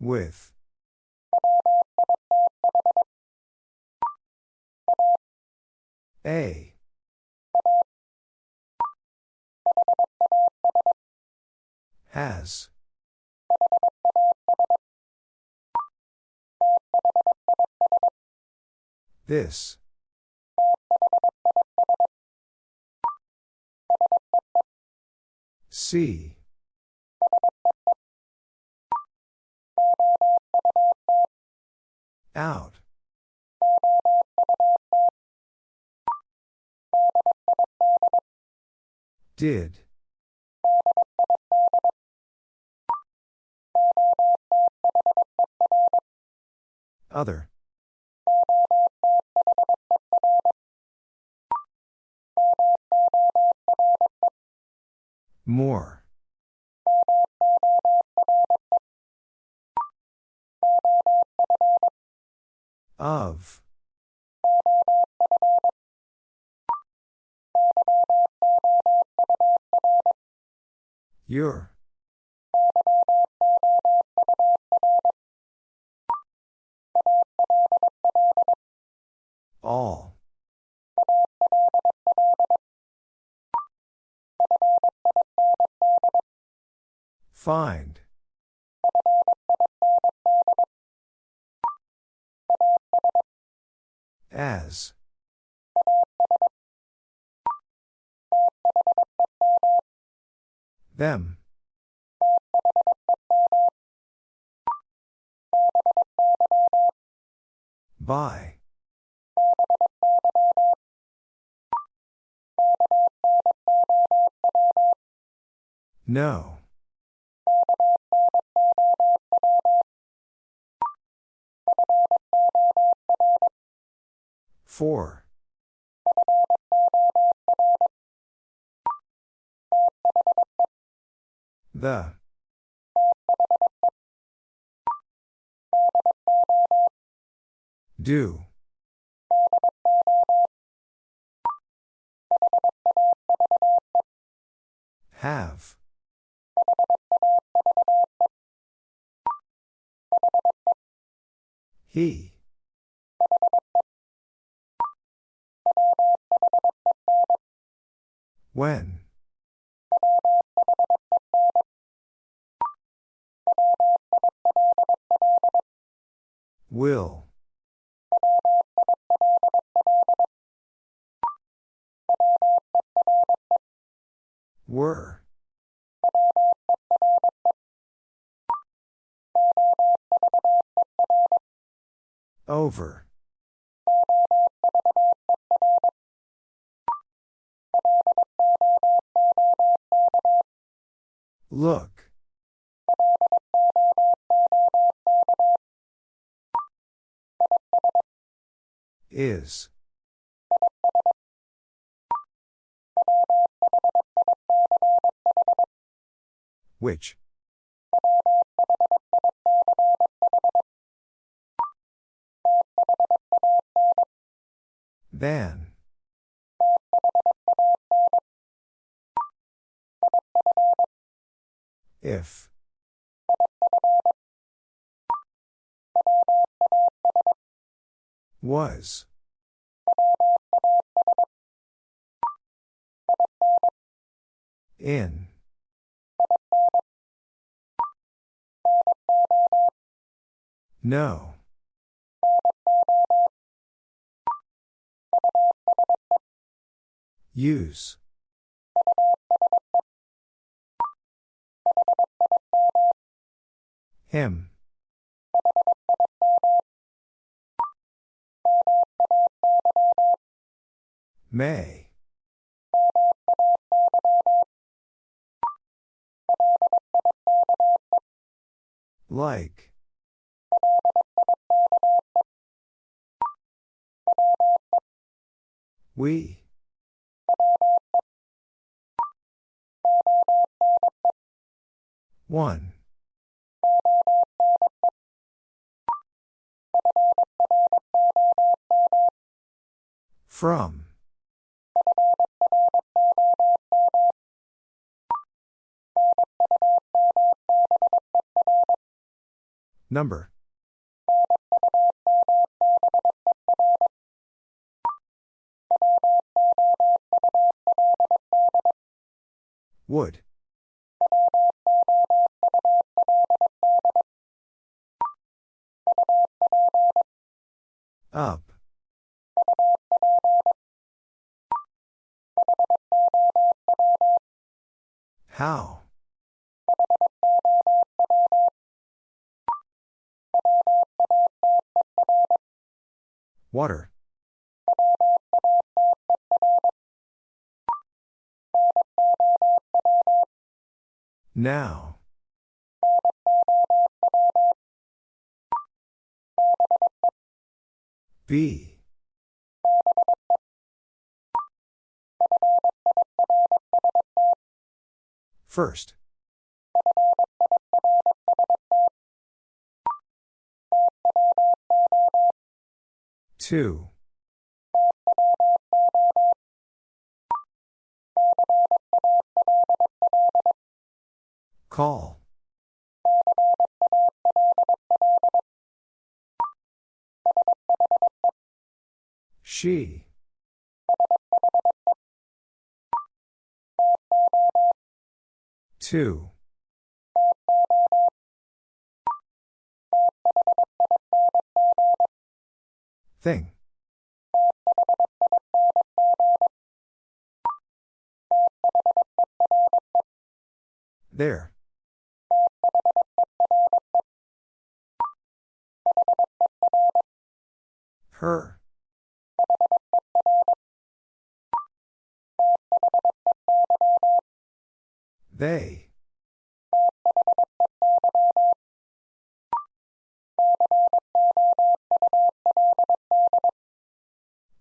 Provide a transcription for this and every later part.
With. A. Has. This. See. Out. Did. Other. More. Of. Your. All. Find. As. Them. By. No. Four. The. Do. Have. He. When. Will. Were. Over. Look. Is. Which? Than. If. Was. In. No. Use. Him. May. Like. We. One. From. Number. Would. Up. How? Water. Now. B. First. Two. Call. She. Two. Thing. There. Her. They.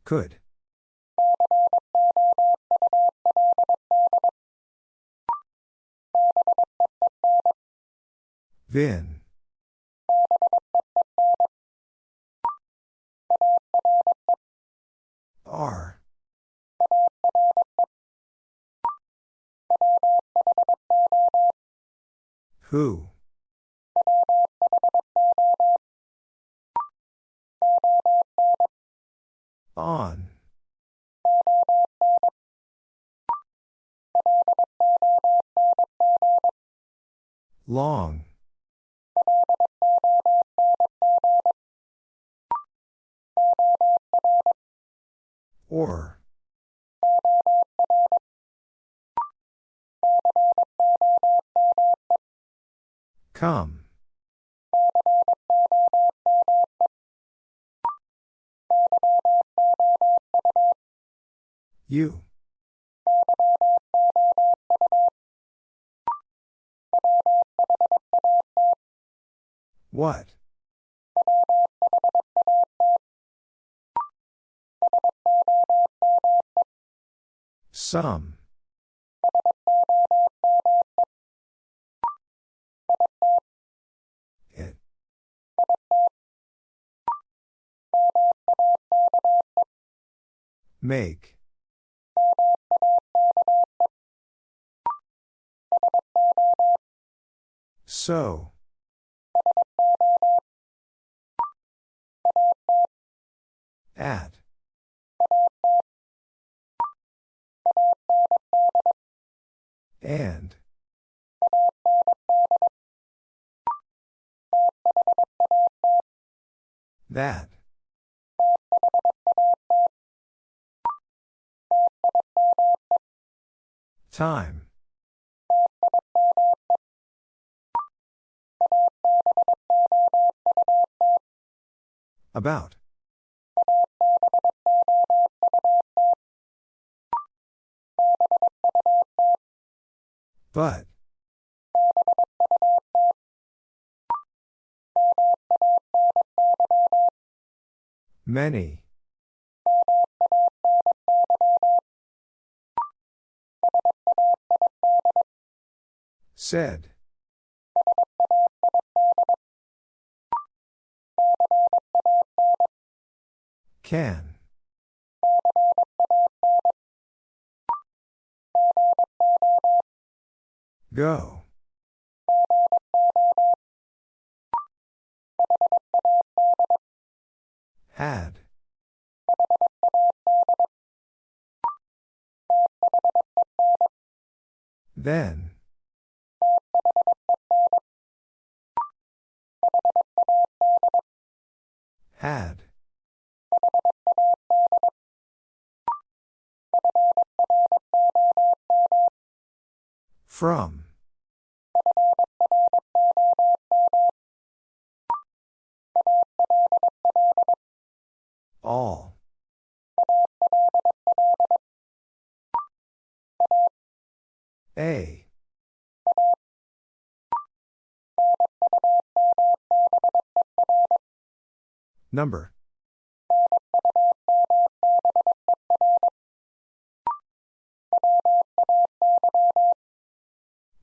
Could. Vin. R. Who? On. Long. Or. Come. You. What? Some. It. Make. So. At. And. That. Time. About. But. Many. Said. Can. Go. Had. Then. Had. From. All. A. Number.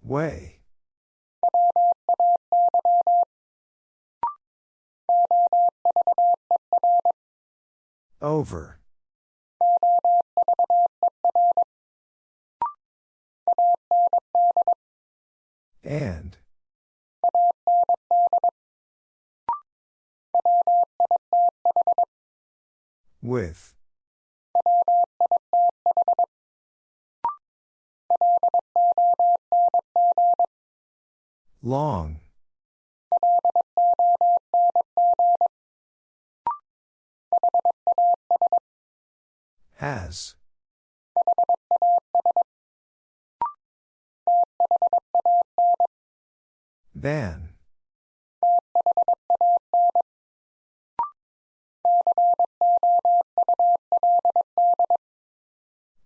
Way. Over. And. With. Long. Has. Than.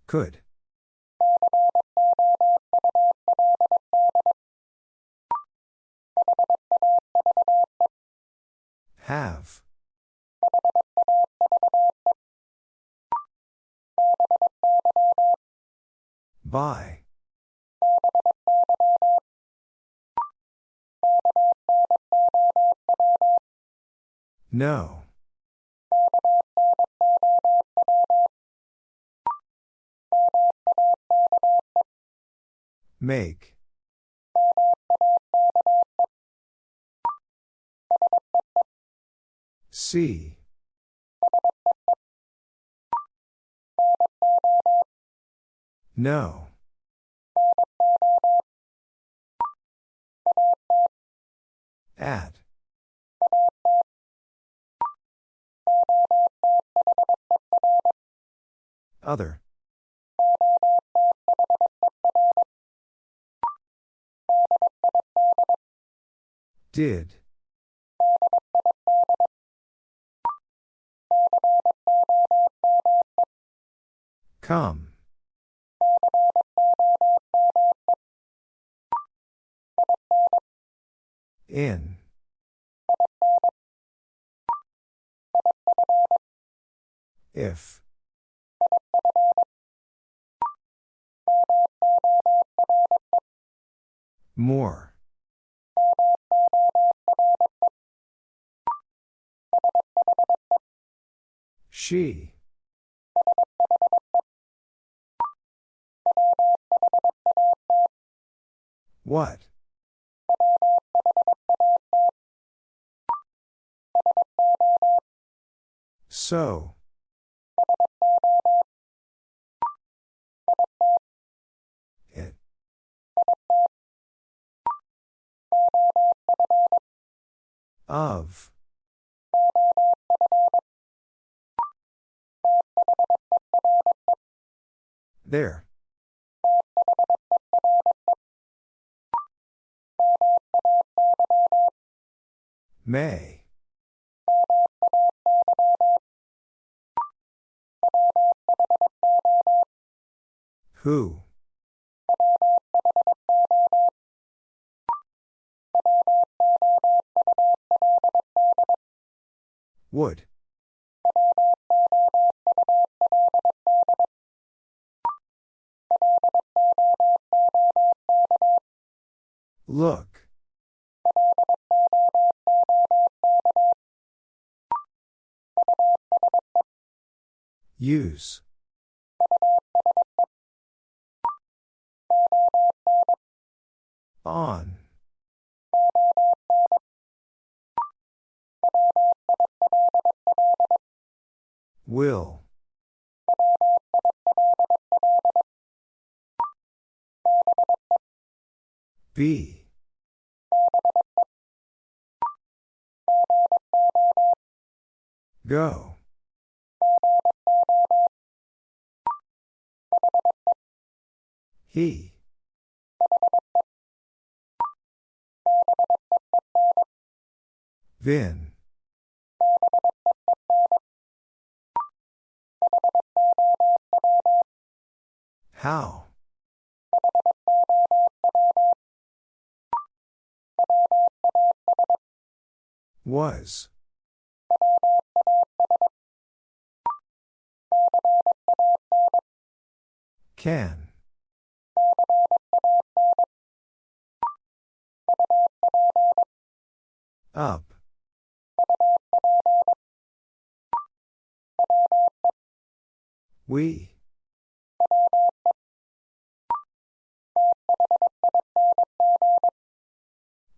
Could. Have. By. No. Make. See. No. At. Other. Did. Come. In. If. More. She. What? So. It. Of. There. May. Who? Would. Look. Use. On. Will. Be. Go. He. Vin. How? Was. Can. Up. We.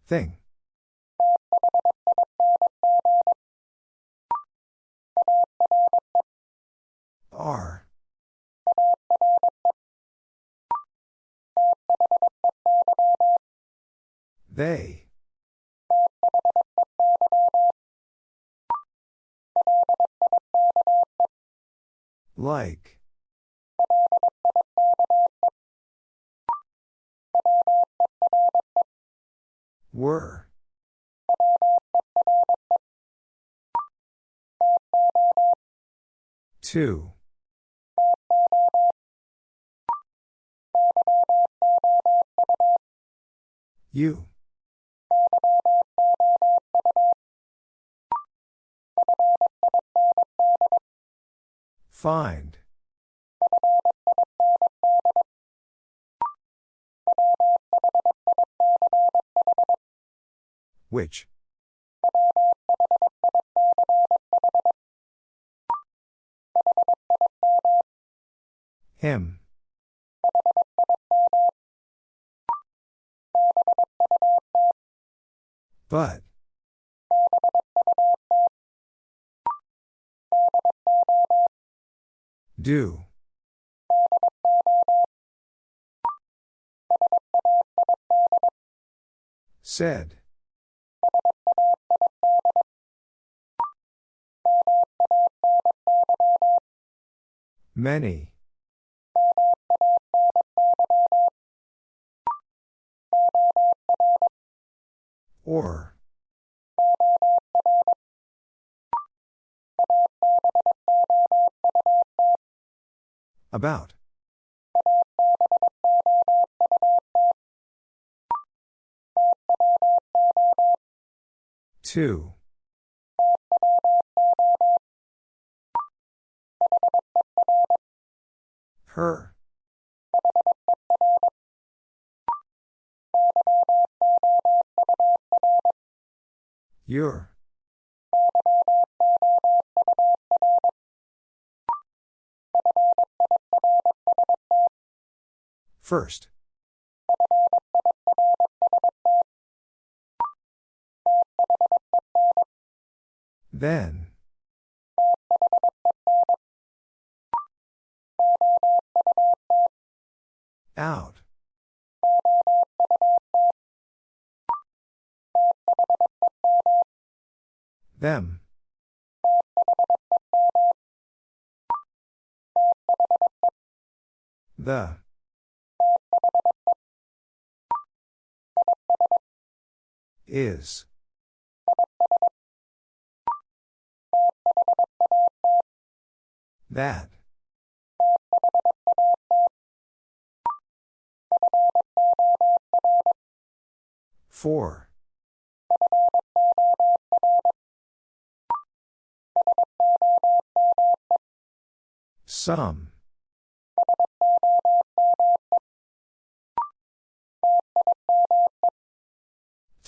Thing. Are. They. Like. Were. Two. You. Find. Which? Him. But. Do. Said. Many. Or. About. Two. Her. Your. First. Then. Out. Them. The. Is. That. Four. Some.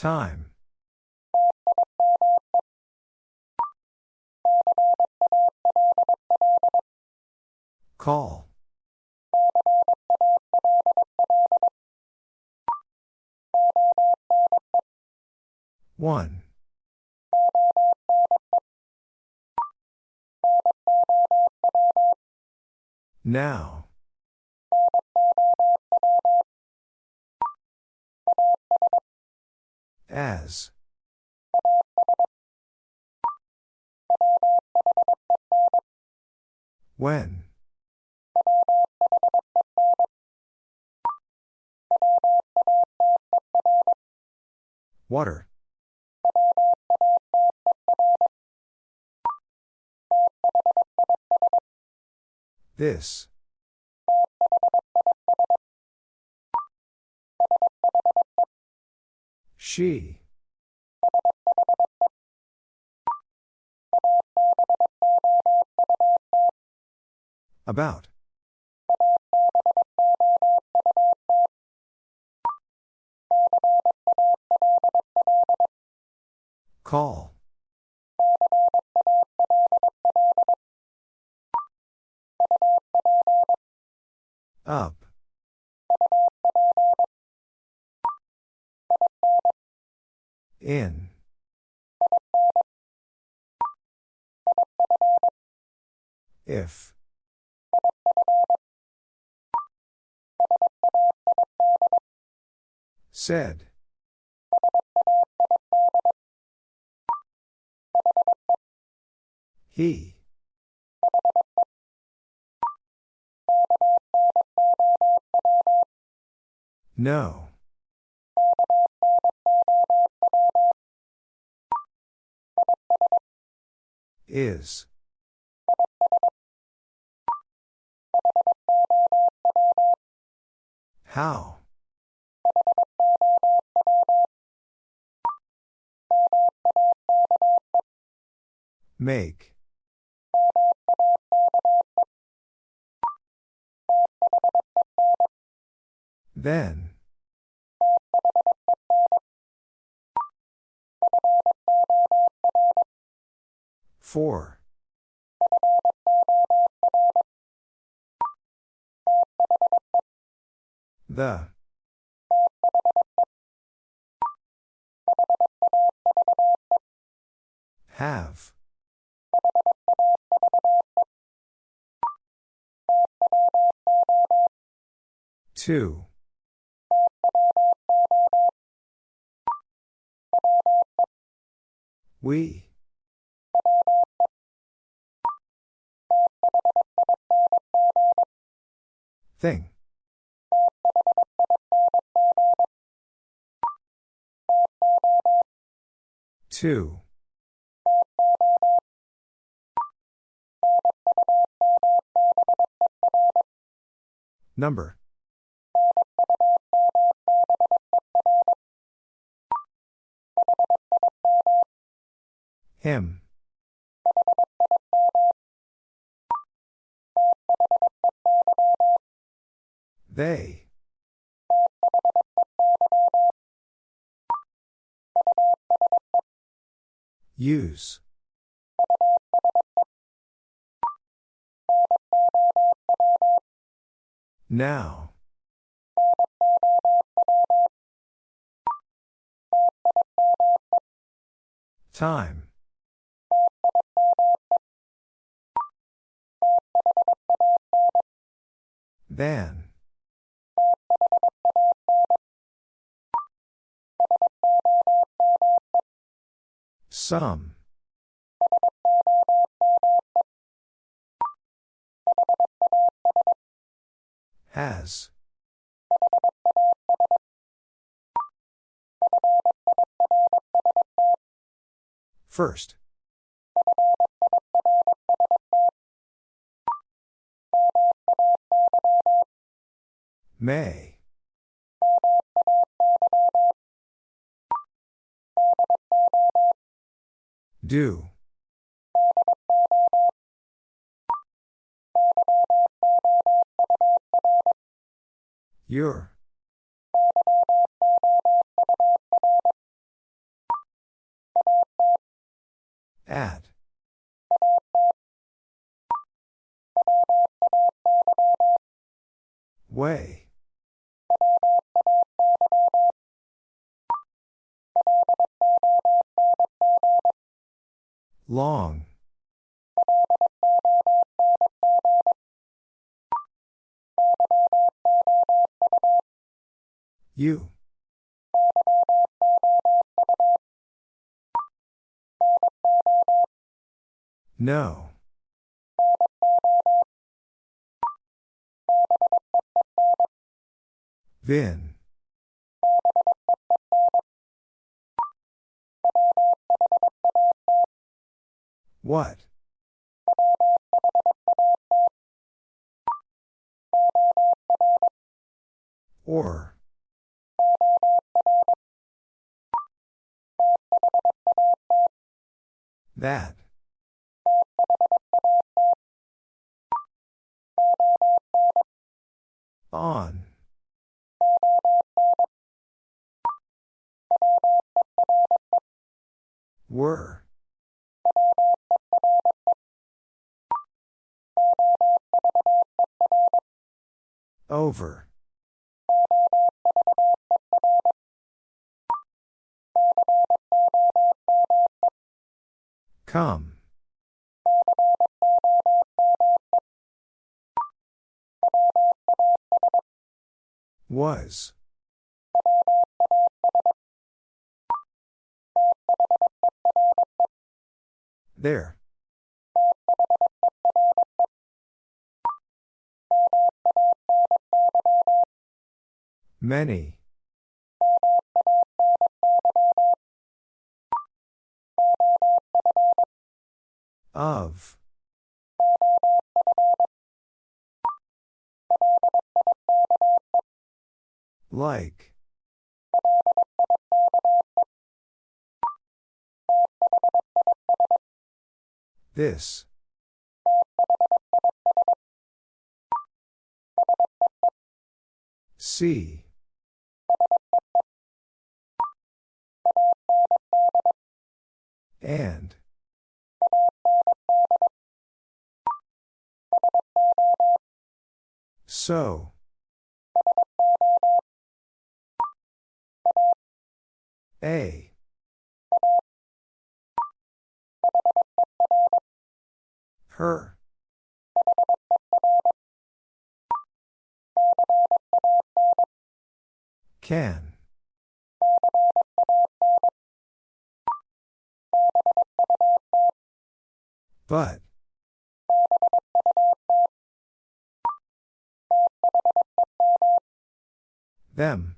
Time. Call. One. Now. As. When. Water. This. She. About. Call. Up. In. If. Said. He. No. Is. How? Make. Then. Four. The. Have. Two. We. Thing. Two. Number. Him. They. Use. Now. Time. Than. Some. Has. First. May. Do. Your. At. Way. Long. You. No. Vin. What? Or. That. On. Were. Over. Come. Was. There. Many. Of. Like. This. See. And. So. A. Her. Can. But. Them.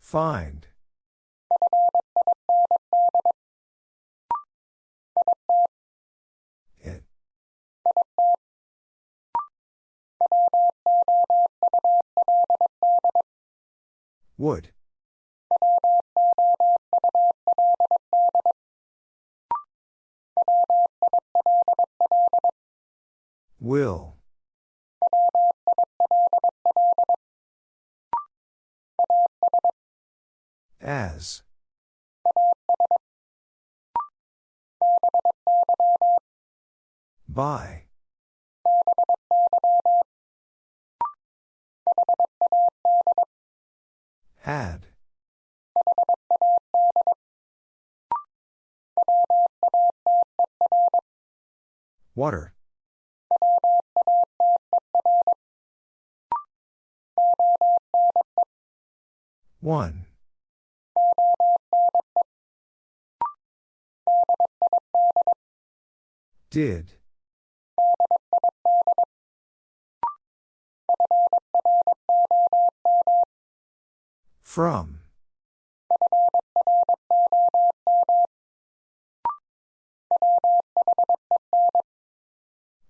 Find. It. Would. Will. As. By. Had. Water. One. Did. From.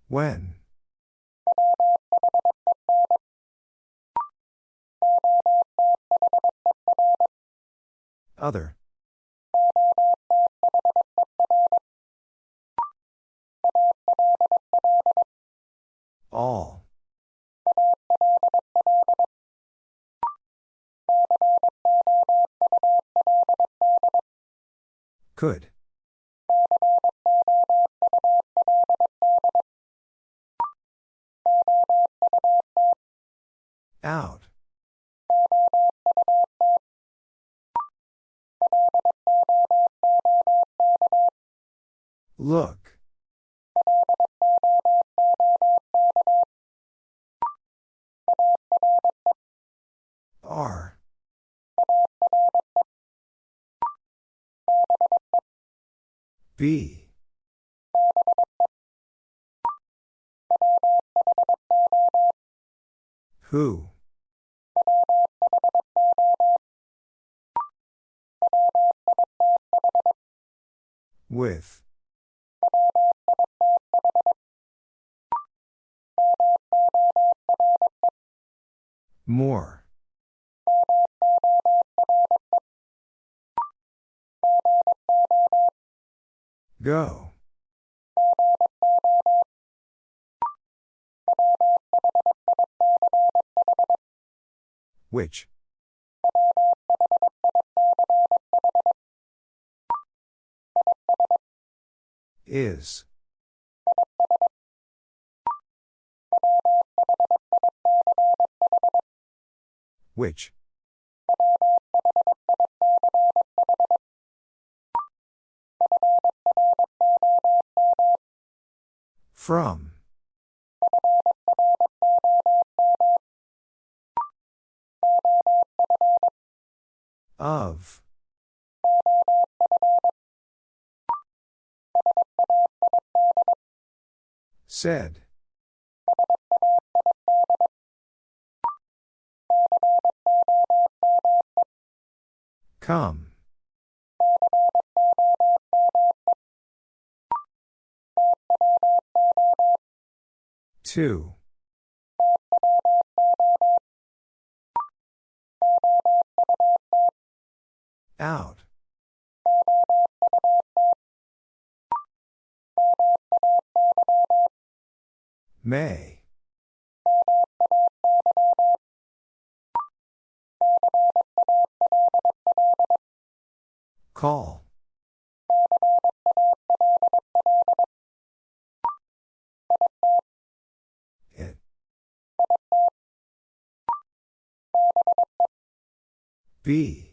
When. Other. All. Could. Out. Look. R. B. Who? With. More. Go. Which? Is. Which? From. Of. Said. Come. Two. Out. May. Call. It. Be.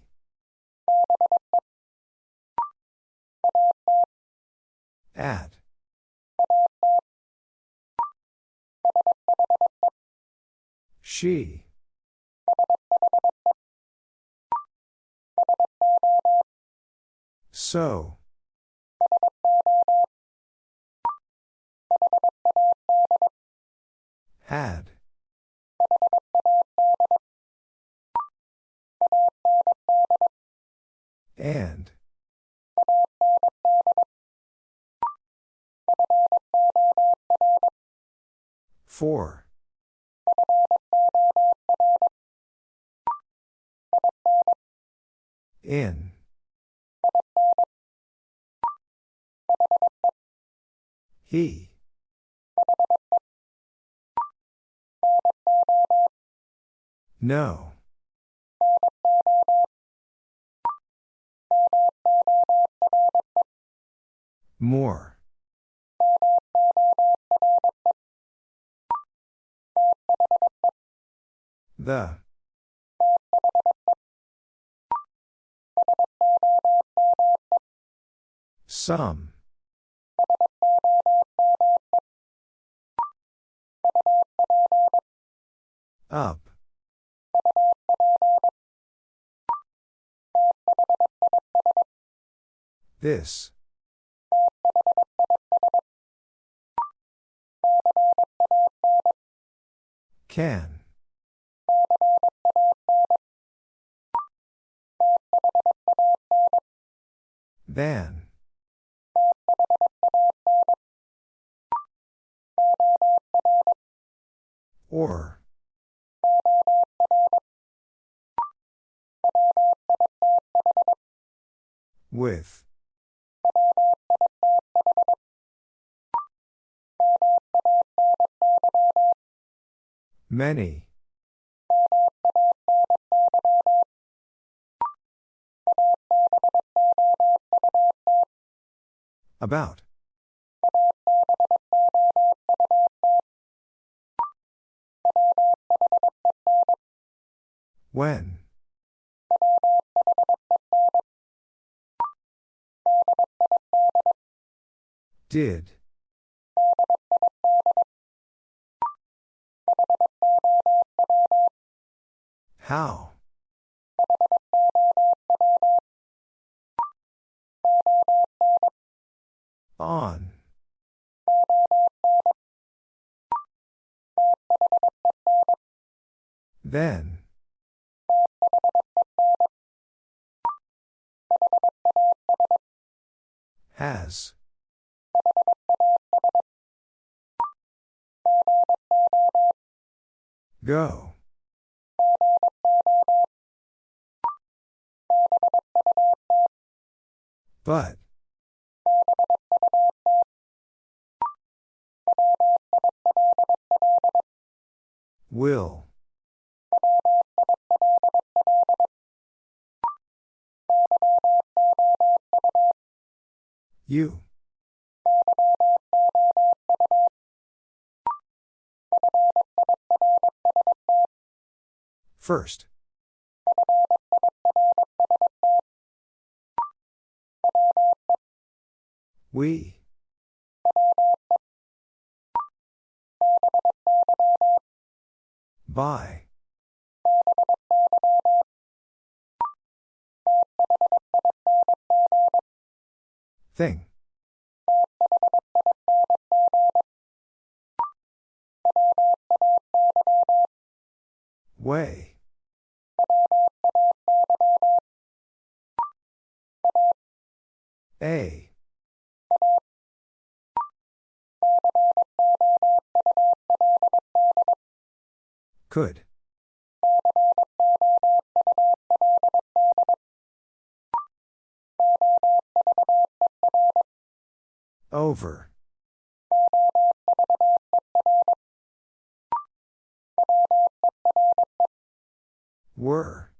At. She. So. Had. And. Four. In. He. No. More. The. Some. Up. This. Can. Then. Or. With. Many. About. When? Did. How? On. Then. Has. Go. But. Will. You. First. We. By. Thing. Way. A. Could. Over. Were.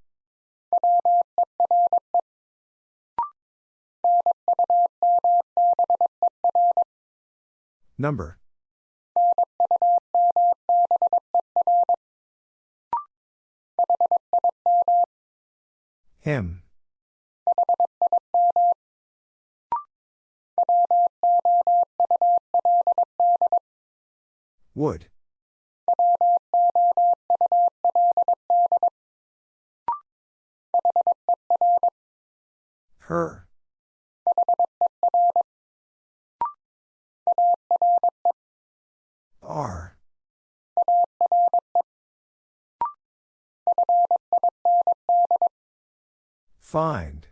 Number. Him. Would. Her. Are. Find.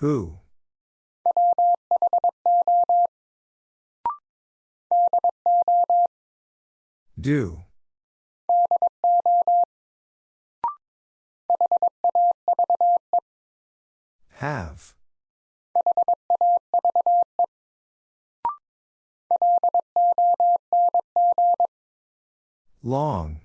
Who? Do. Have. Long.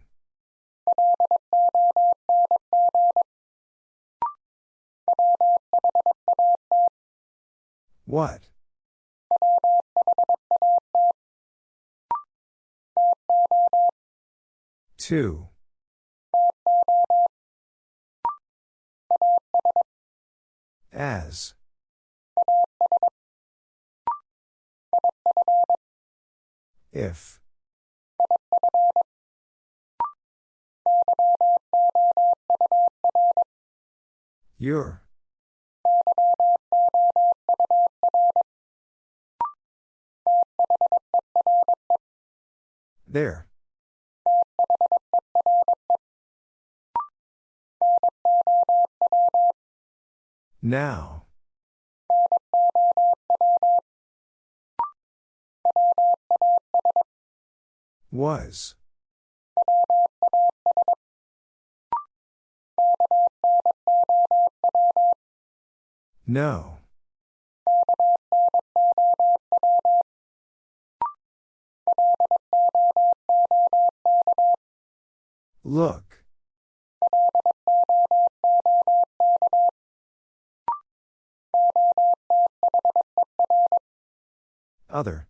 What? Two. As. If. Your. There. Now. Was. No. Look. Other.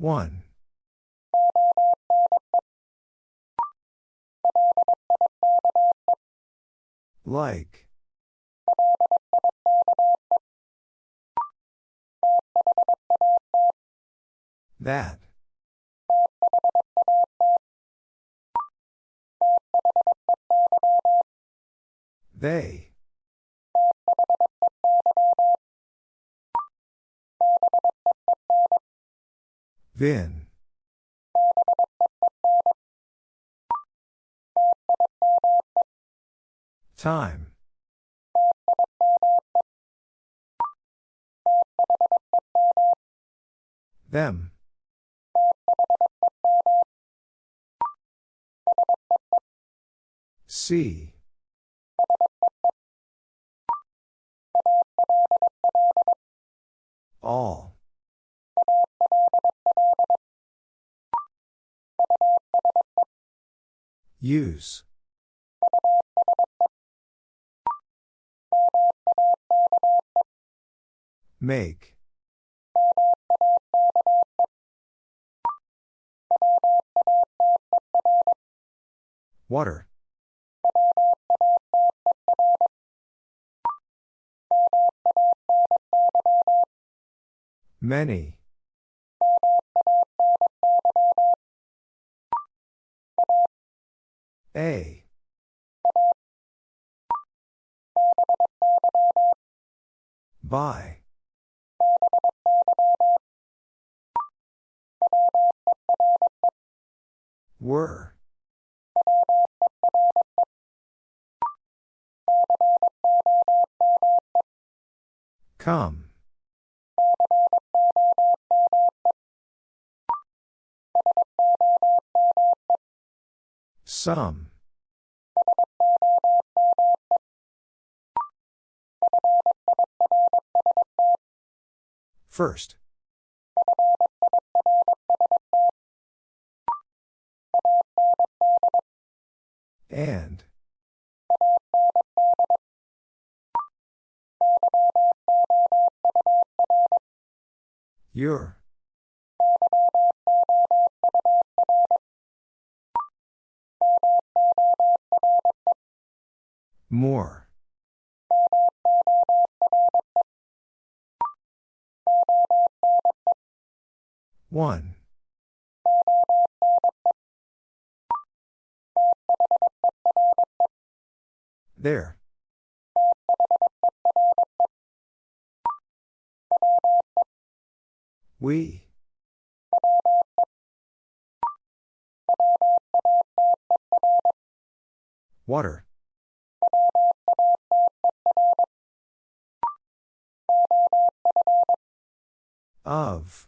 1. Like. That. They. Vin. Time. Them. See. All. Use. Make. Water. Many. A. By. Were. Come. Some. First. And. Your. More. One. There. We. Water. Of.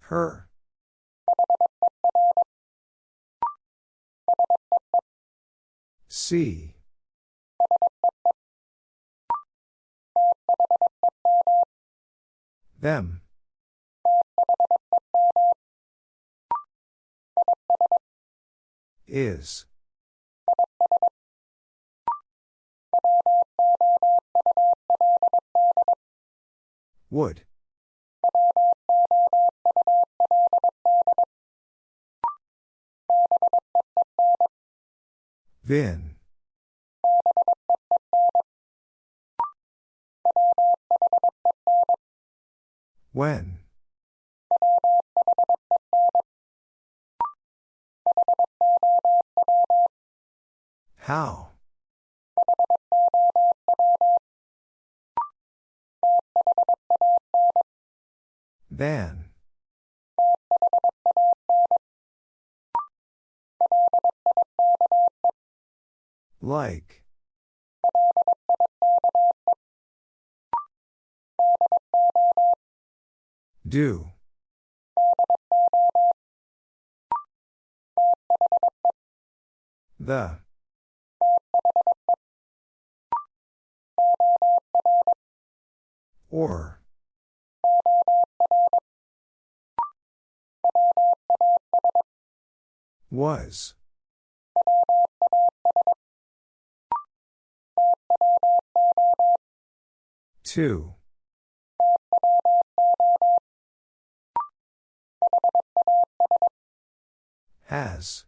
Her. See. Them. Is. Would. Vin. When. How? Than. Like. Do. The. Or. Was. Two. Has.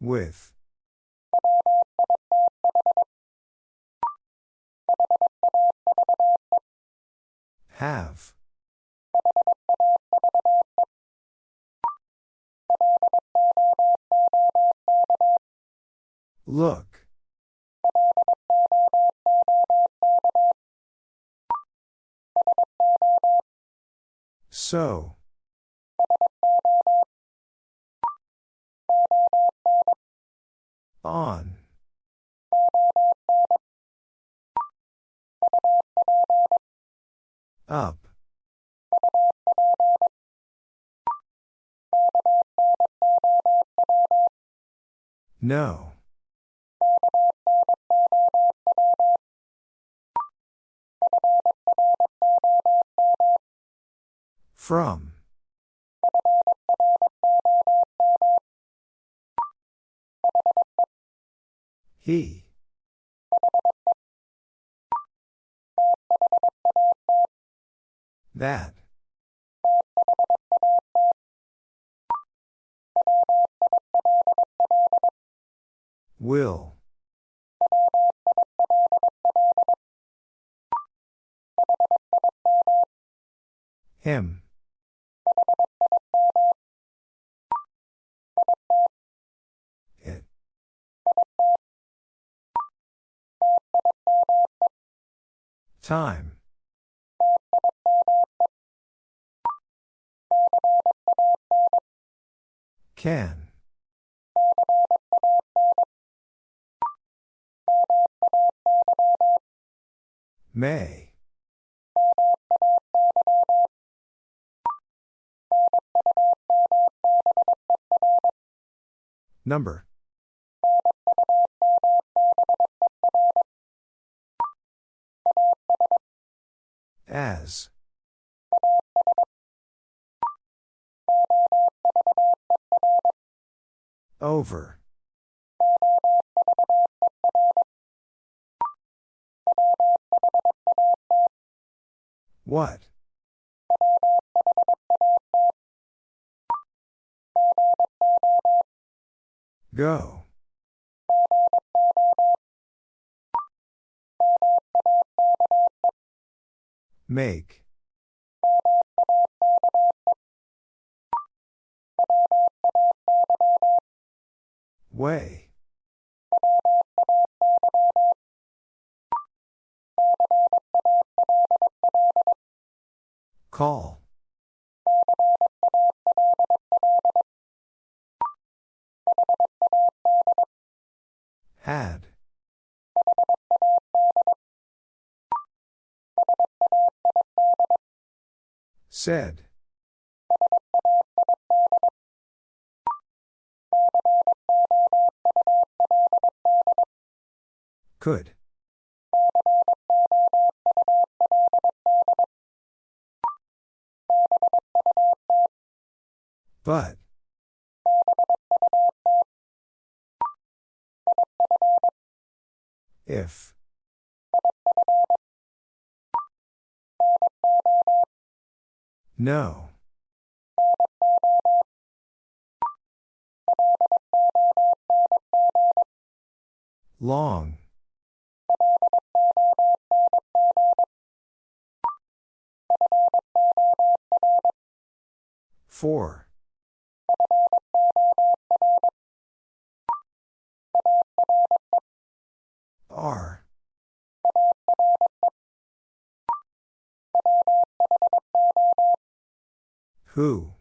With. Have. Look. So. On. Up. No. From. He. That. Will. Him. Time. Can. May. Number. As. Over. What? Go. Make. Way. Call. Had. Said. Could. But. If. No. Long. Four. R. Who?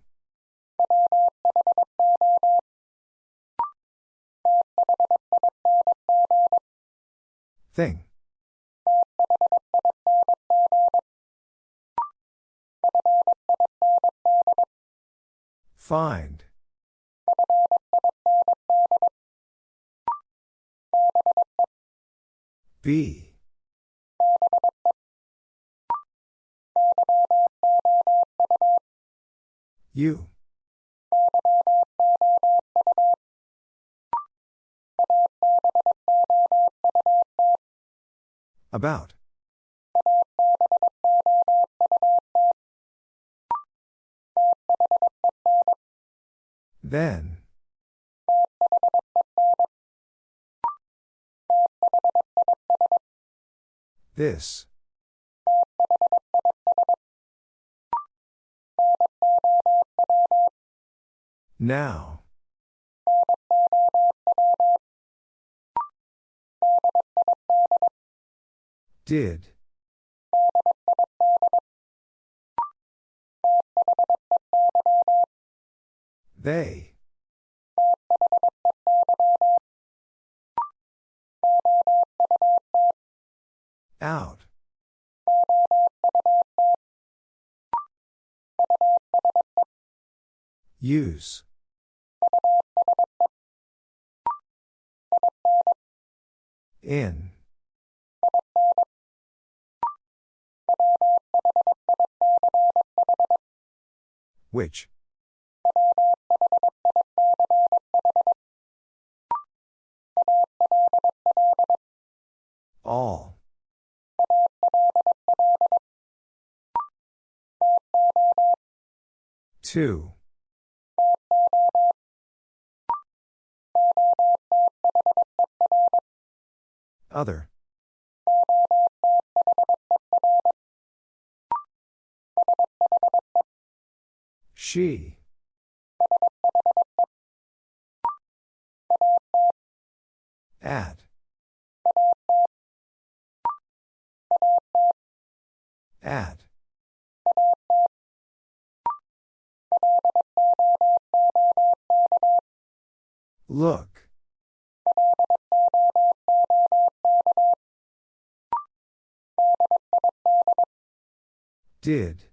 Thing. Find. Be. You. About. Then. This. Now. Did. They. Out. Use. In. Which? All. Two. Other. She. At. At. Look. Did.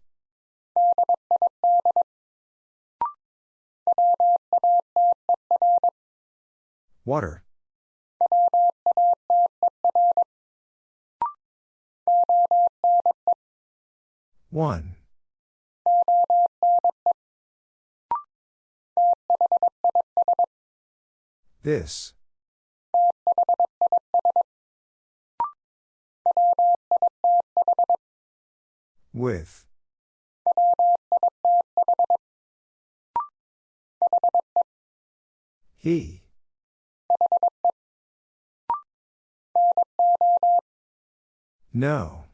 Water. One. This. With. He. No.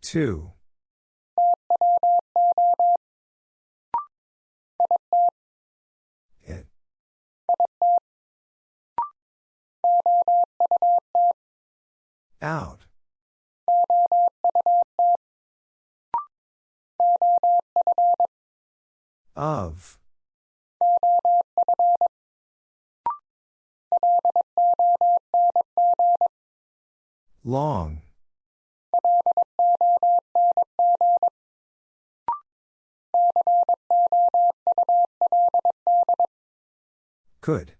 Two. Out. Of. Long. Could.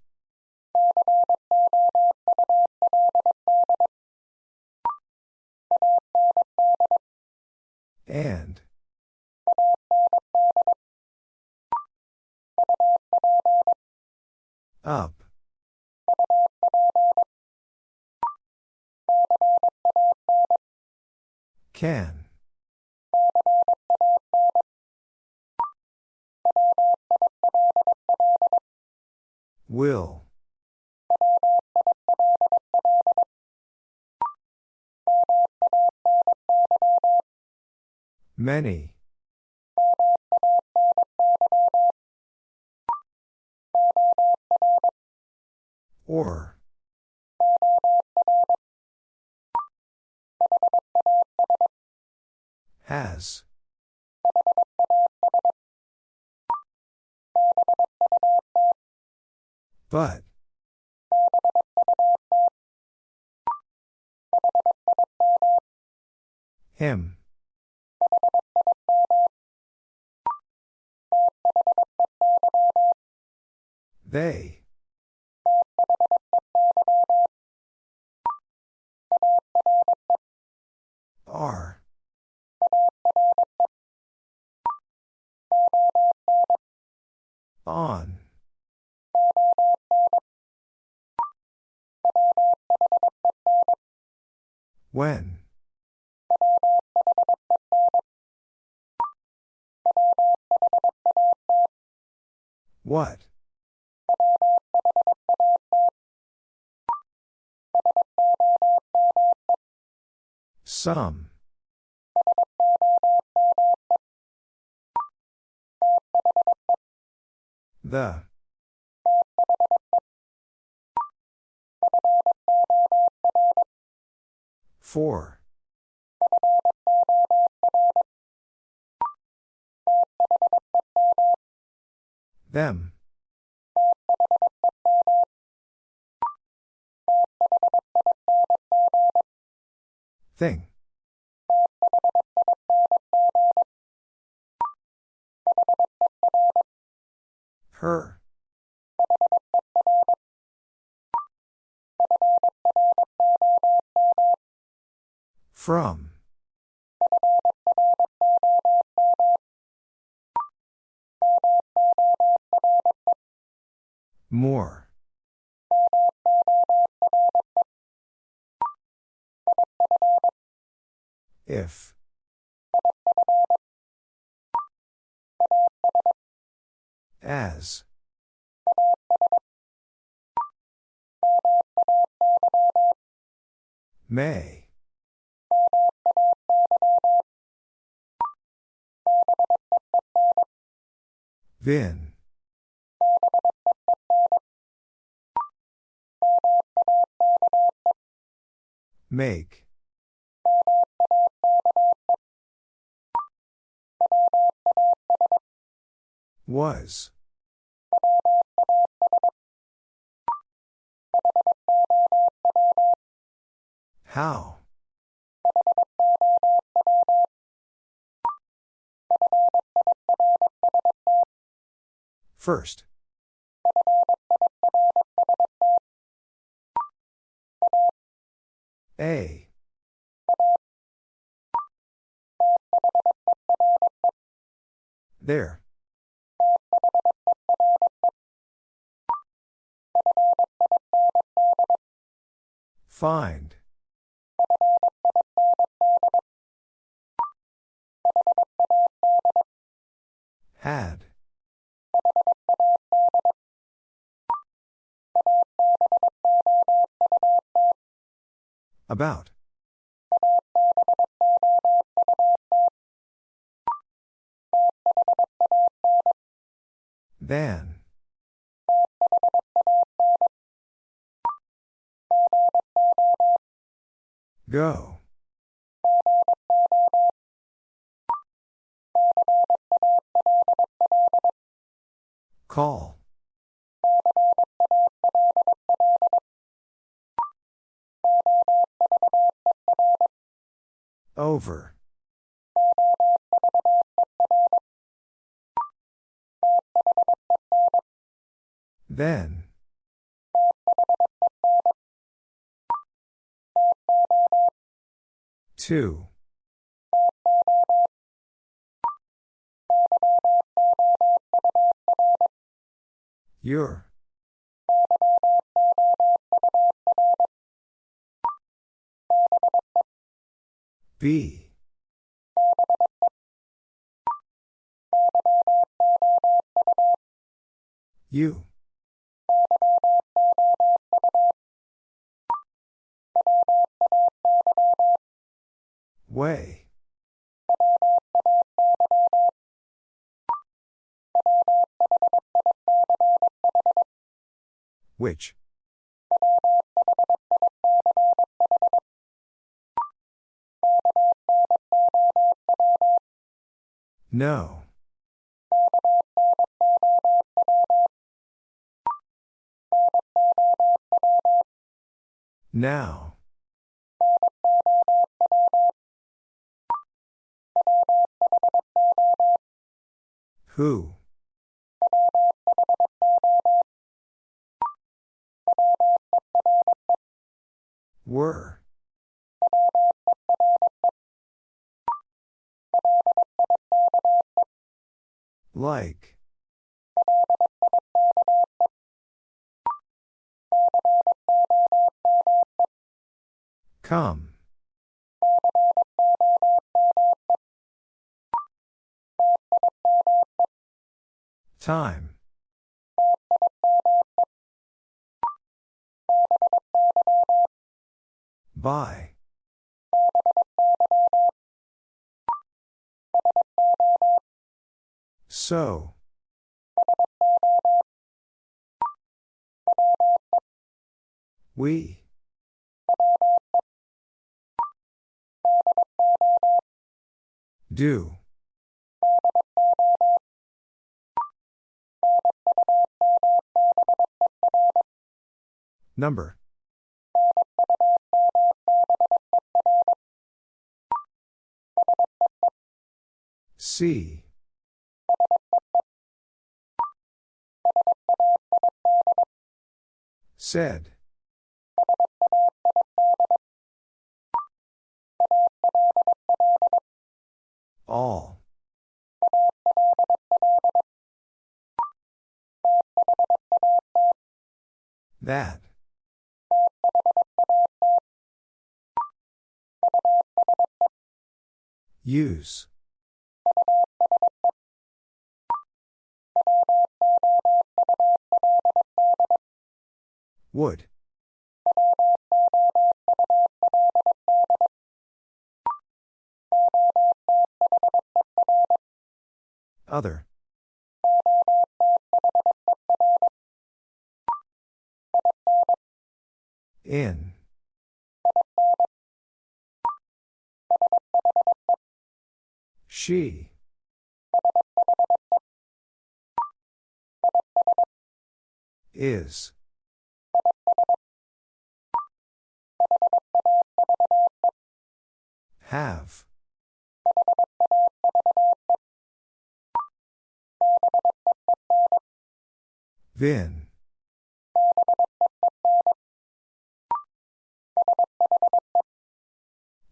The. For. Them. Thing. Her. From. More. If. As. May. Vin. Make. Was. How? First. A. There. Find. Had. About. Than. Go. Call. Over. Then. Two. Your. B. You. Way. Which? No. Now. Who? Were. Like. Come. Time. By. So. We. Do. Number. See. Said. All. That. Use. Would. Other. In. She. Is. Have. Been.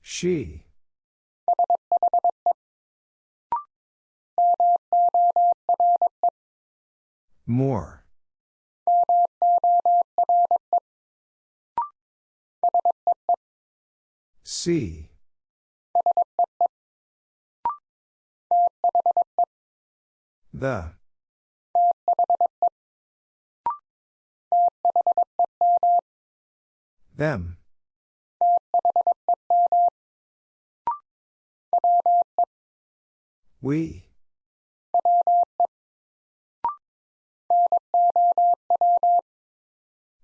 She. More. See. The. Them. We.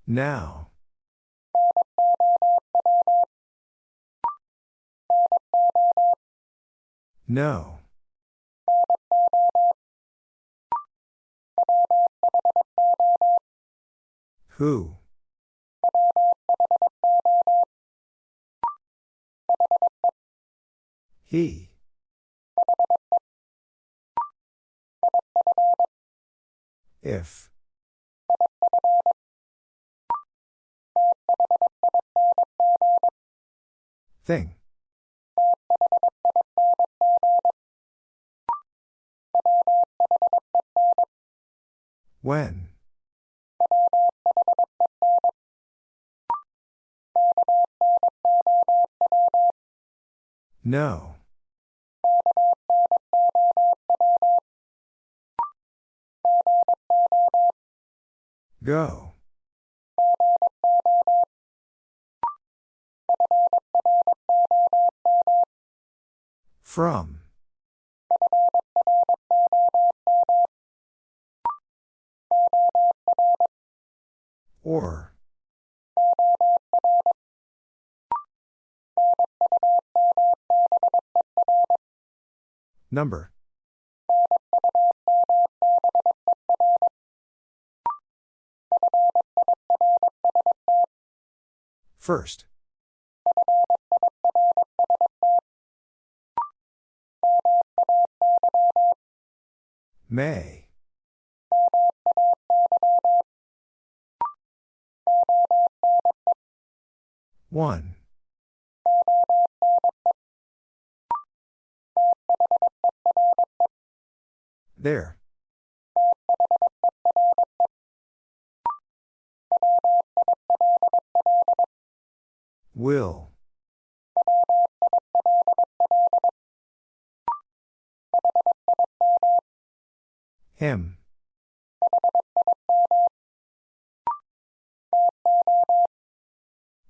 Now. No. Who? He. If. Thing. When? No. Go. From. Or. Number. First. May. One. There. Will. Him.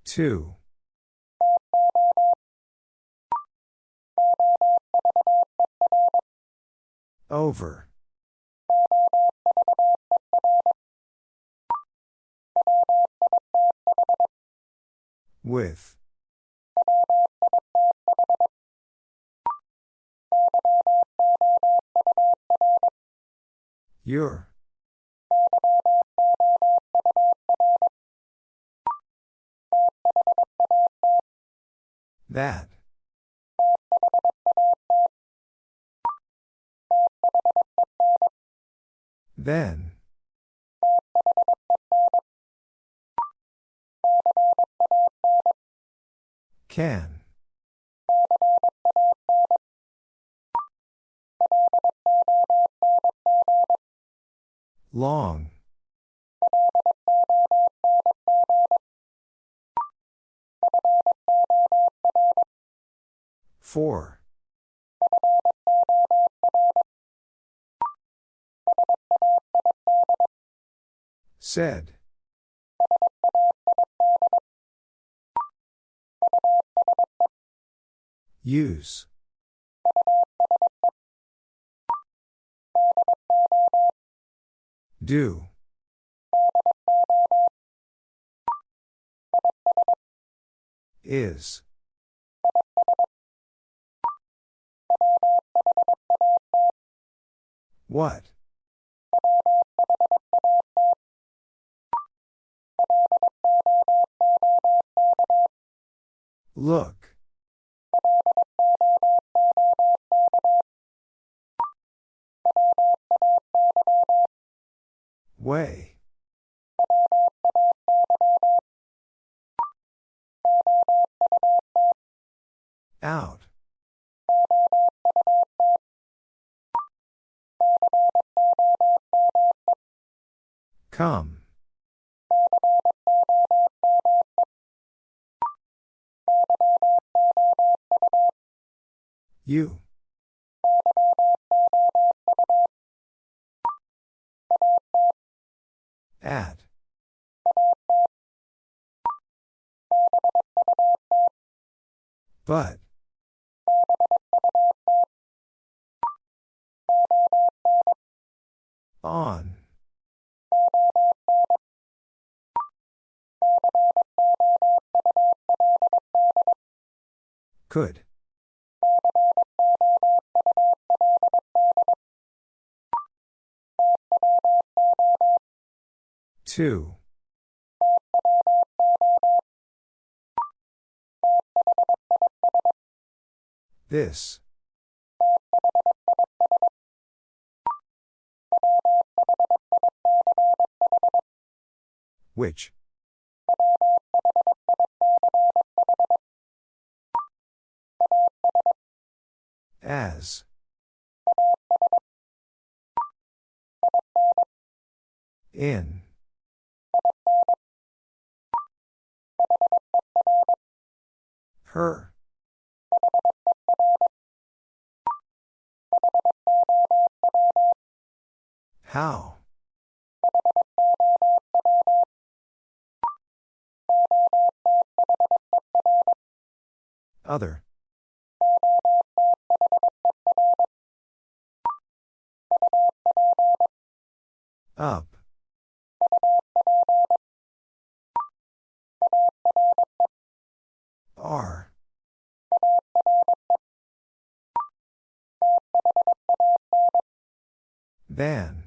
Two. Over. With. Your. That. Then. Can. Long. Four. Said. Use. Do. Is. What? Look. Way. Out. Come. You. At. But. On. Could. Two. This. Which? As. In. Her. How? Other. Up. R. Than.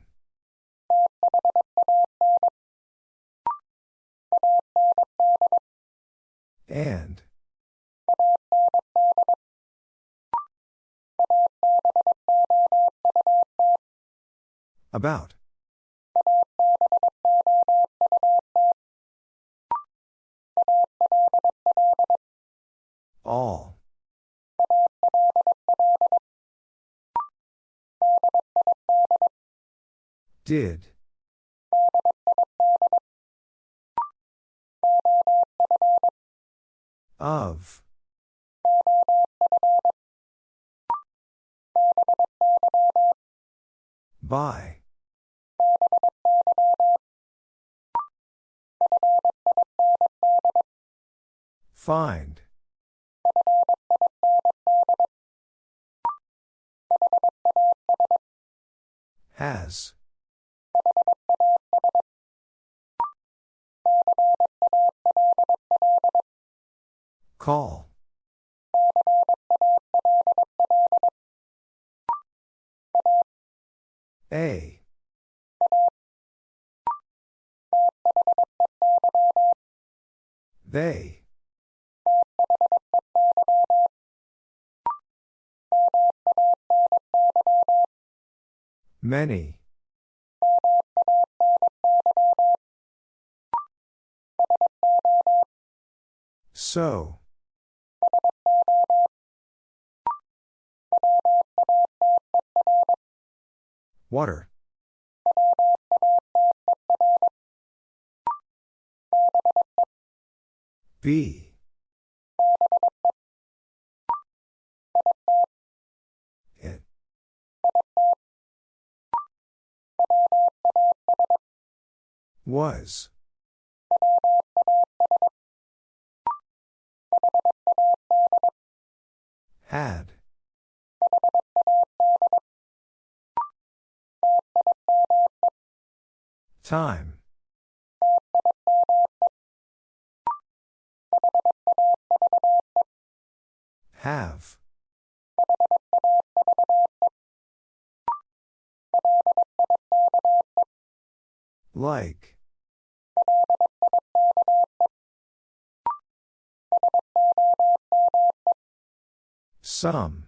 And. About. All. Did. Of. By. Find. Has. Call. A. They. Many. So. Water. B. Was. Had. Time. Have. Like. Some.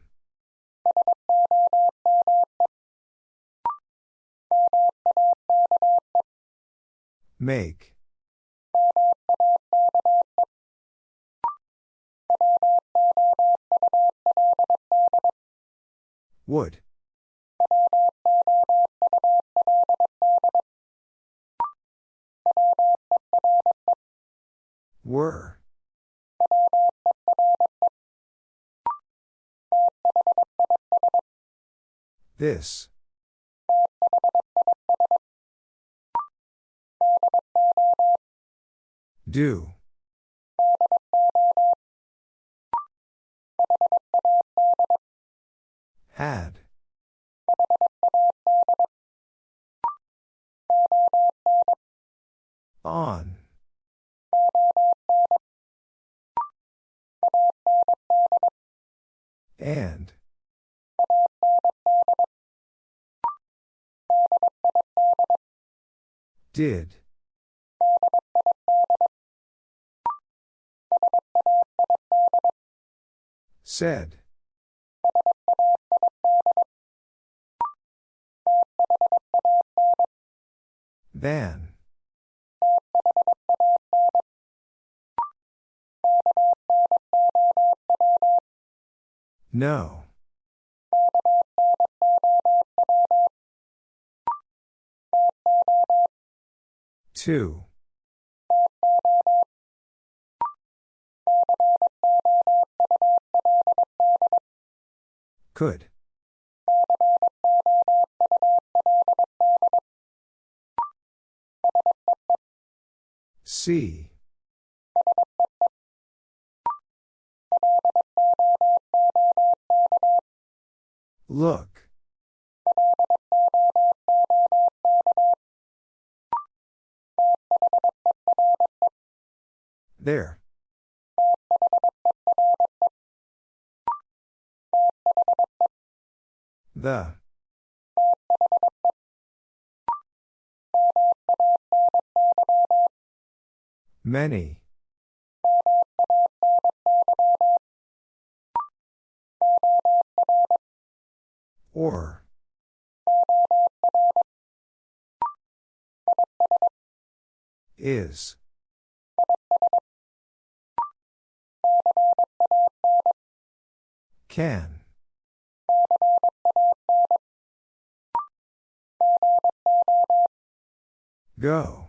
Make. Would. Were. This. Do. Had. On. And. Did. Said. Than. No. Two. Could. See. Look. There. The. Many. Or. Is. Can. Go.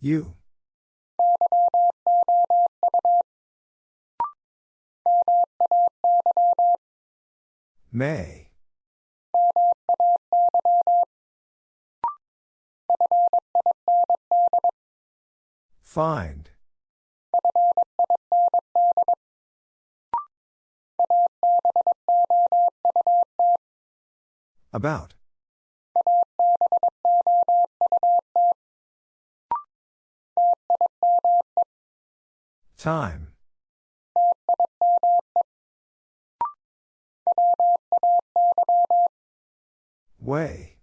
You. May. Find. About. Time. Way.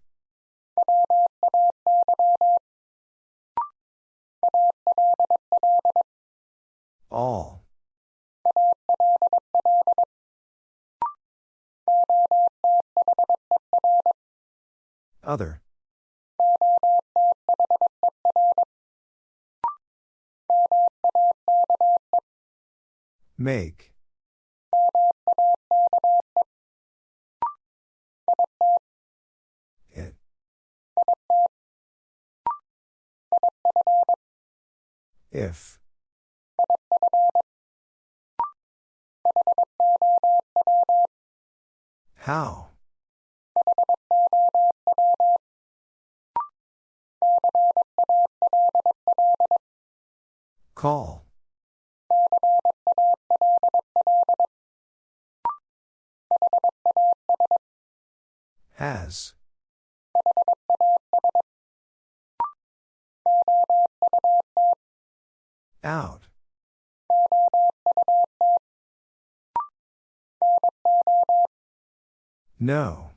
No.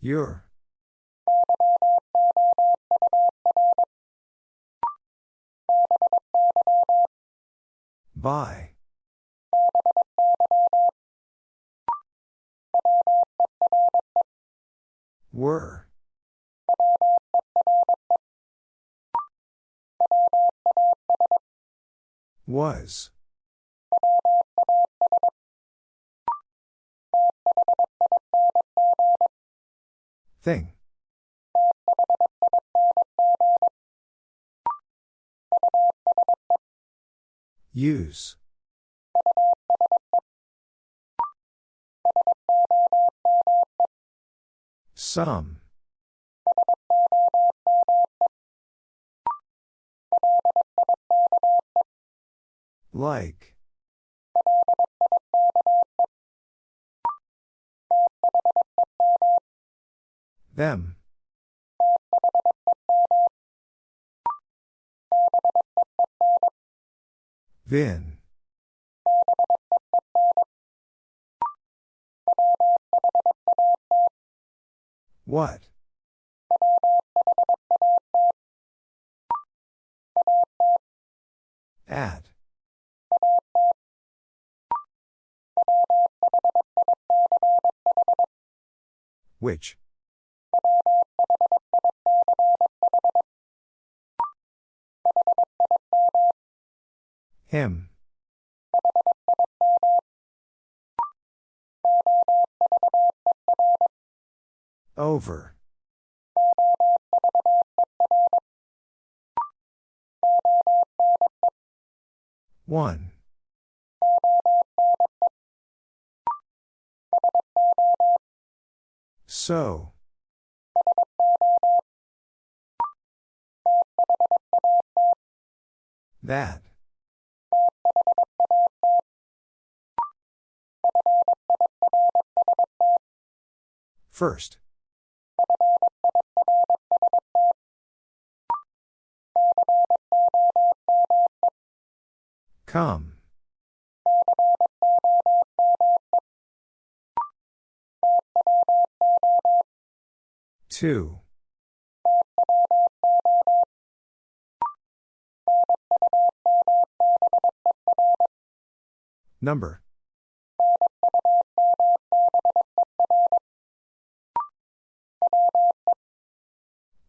Your. By. Were. Was. Thing. Use. Some. Like. Them. Vin. What? At. Which? Him. Over. One. So. That. First. Come. Two. Number.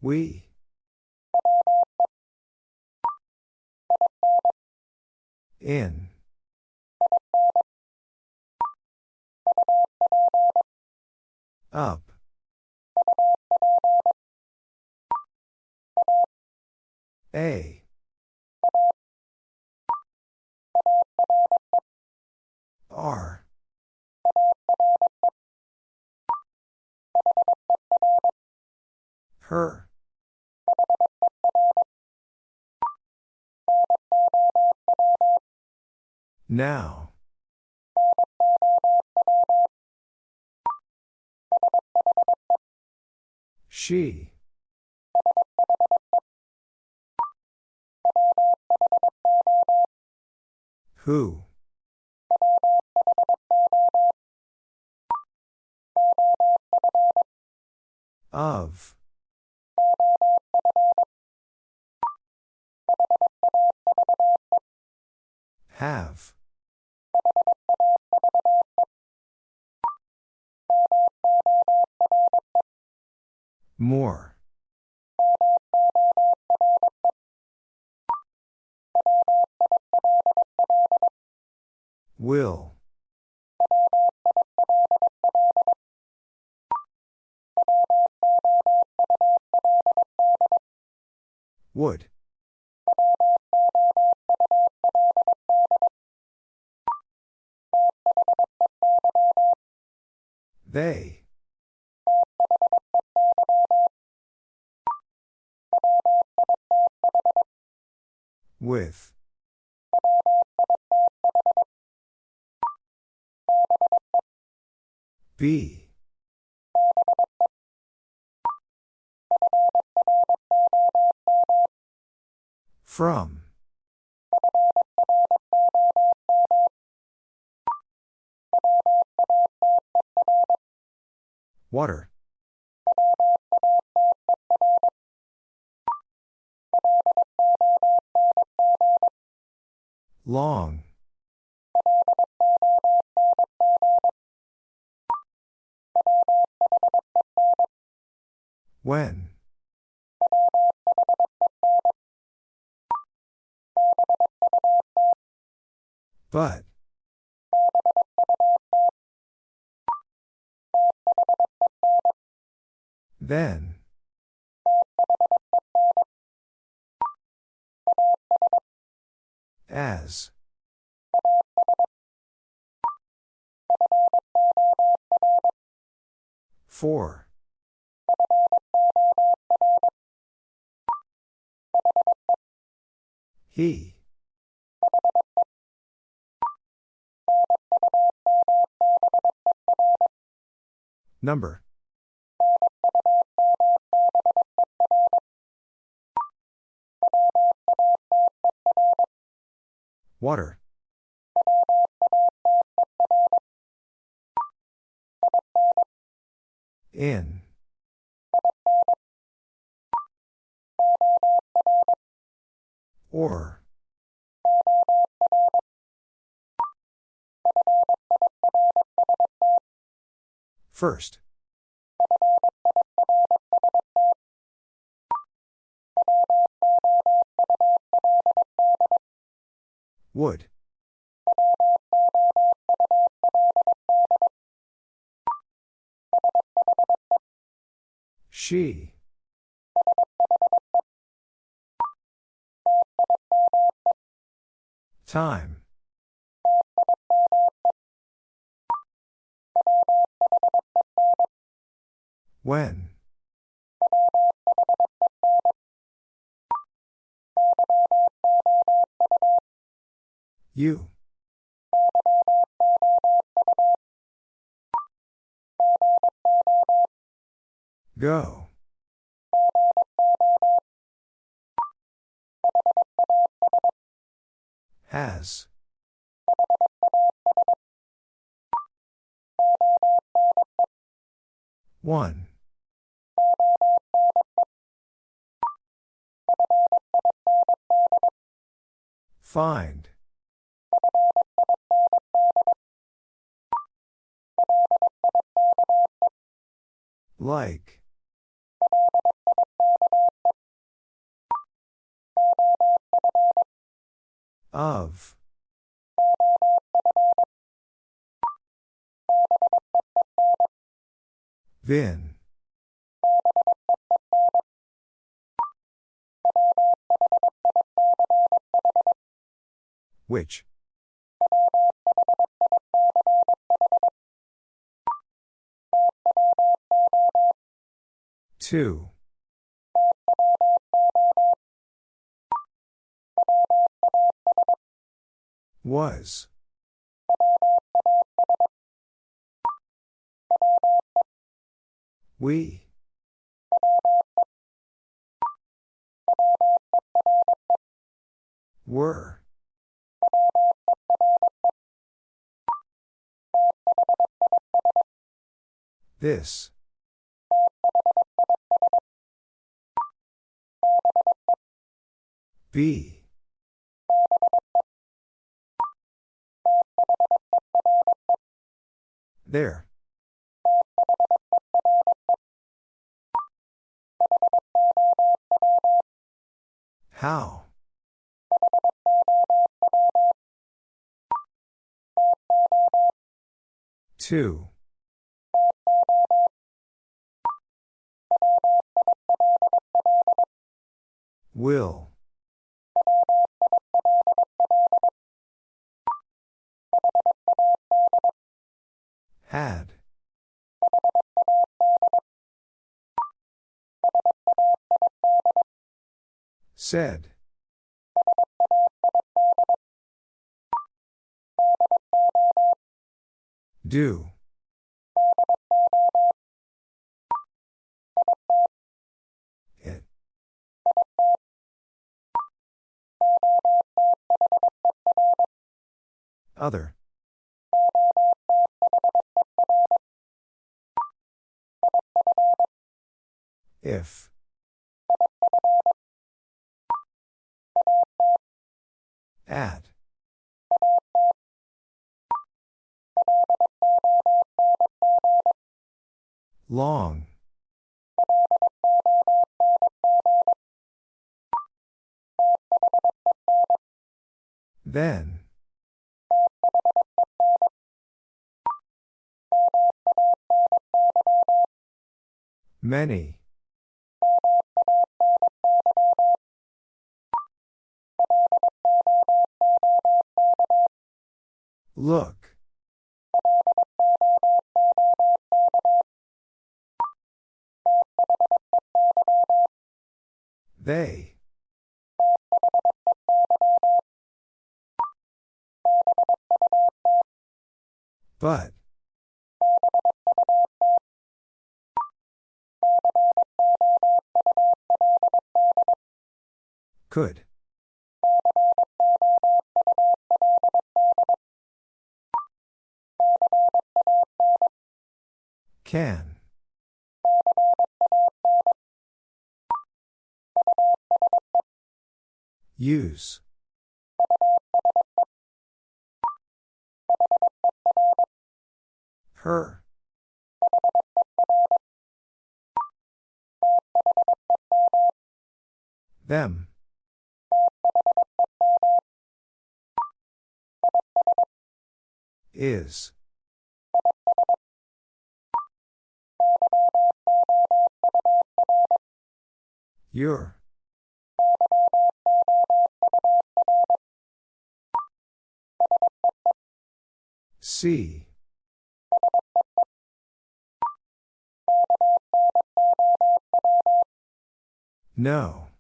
We. In. Up. A. R. Her. Now. She. Who? Of. Have. More. Will. Would. They. With. Be. From. Water. Long. When? But. Then. As. For. He. Number. Water. In. Or. First. Would. She. Time. When? You. Go. Has. One. Find. Like. Of. Vin. Which? Two. Was. We. Were. This. B. There. How? Two. Will. Had. Said. Do. It. Other. If. At. Long. Then. Many. Look. They. But. Could. Can. Use. Her. Them. Is. Your. See. No.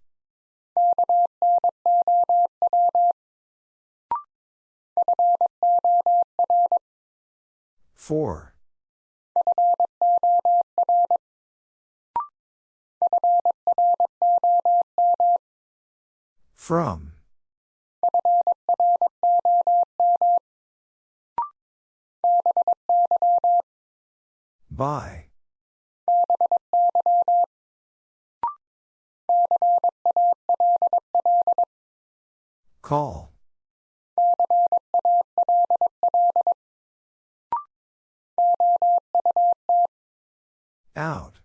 Four. From. By. Call. Out.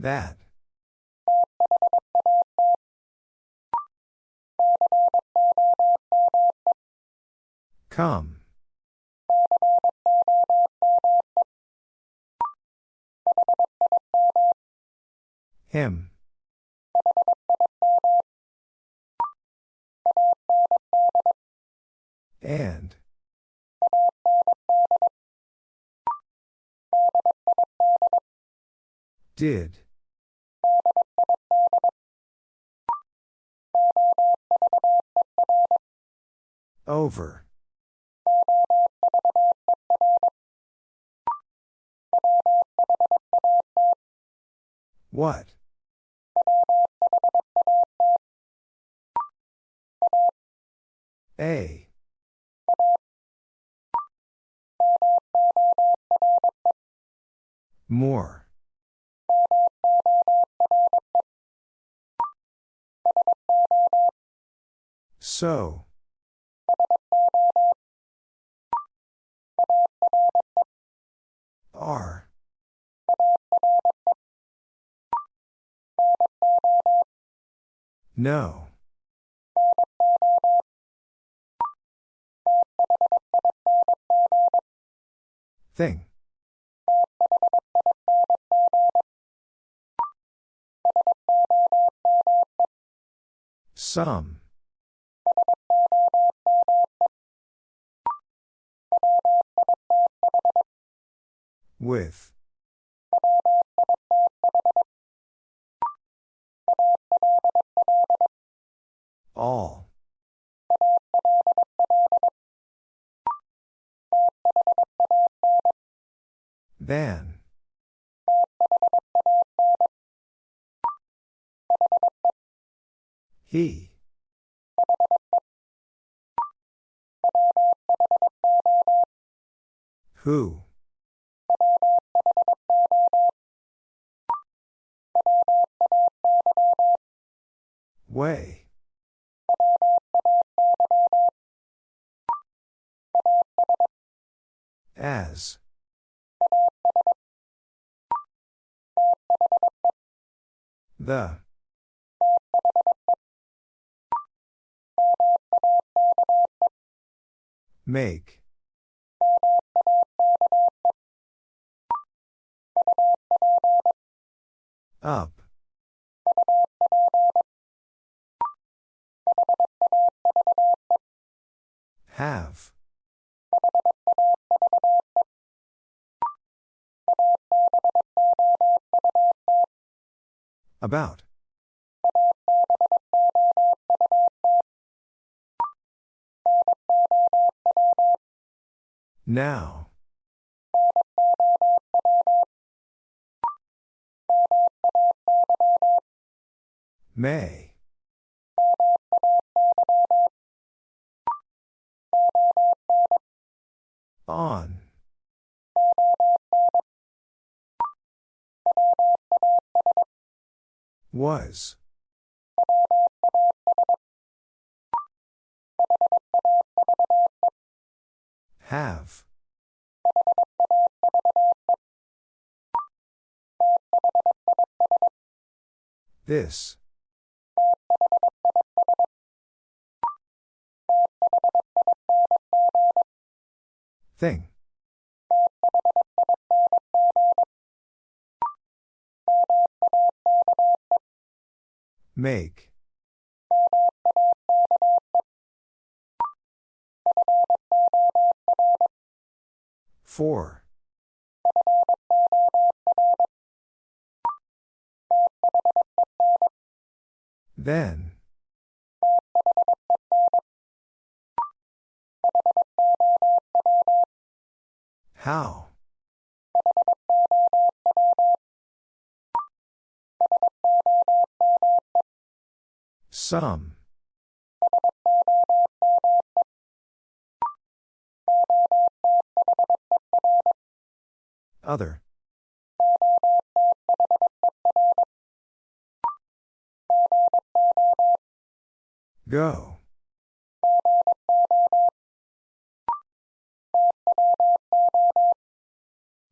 That. Come. Him. And. Did. Over. What? A. More. So. Are. No. Thing. Some. With. All. Than. He. Who? Way. As. The. Make. Up. Have. About. Now. May. On. Was. Have. This. Thing. Make. Four. Then. How? Some. Other. Go.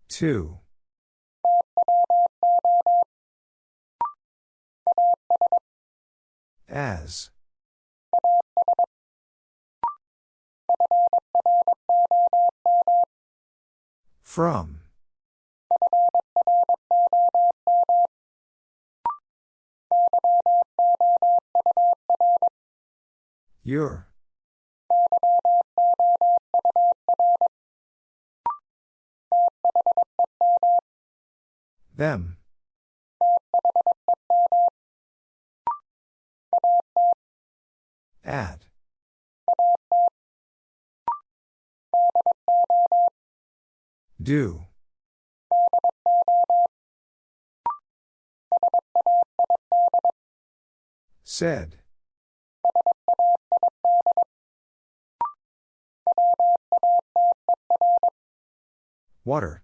Two. As. From. Your. Them. Do. Said. Water.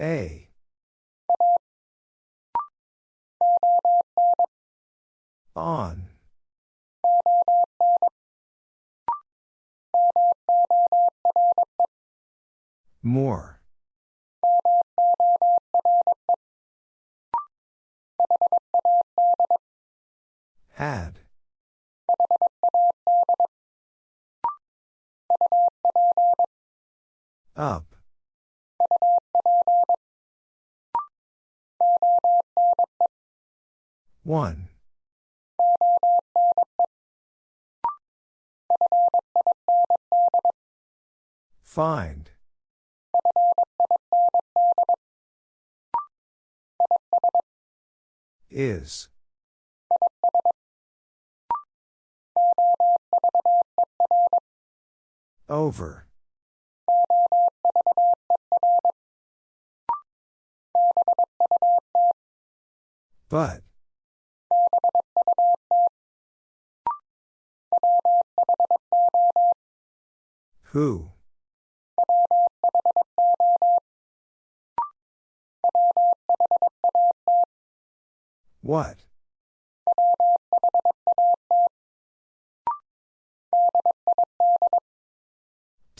A. Find. Is.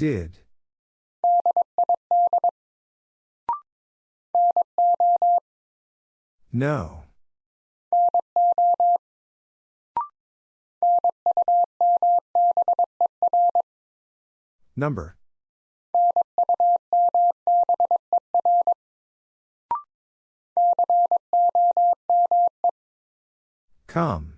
Did. No. Number. Come.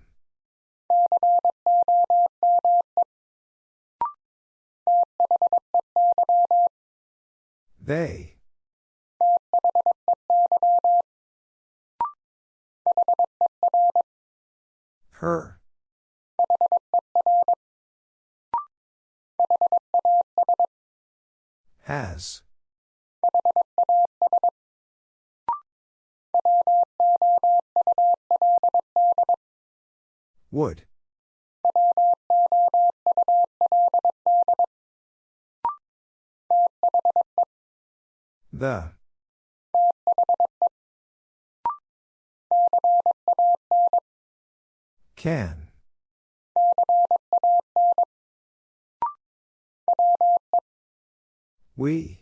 They. Her. Has. Would. The. Can. We.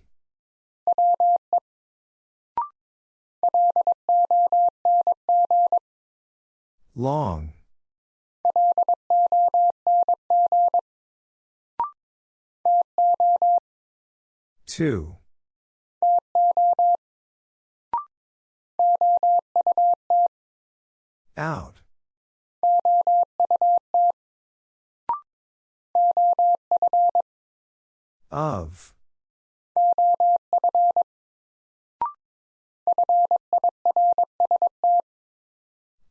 Long. Two. Out. Of.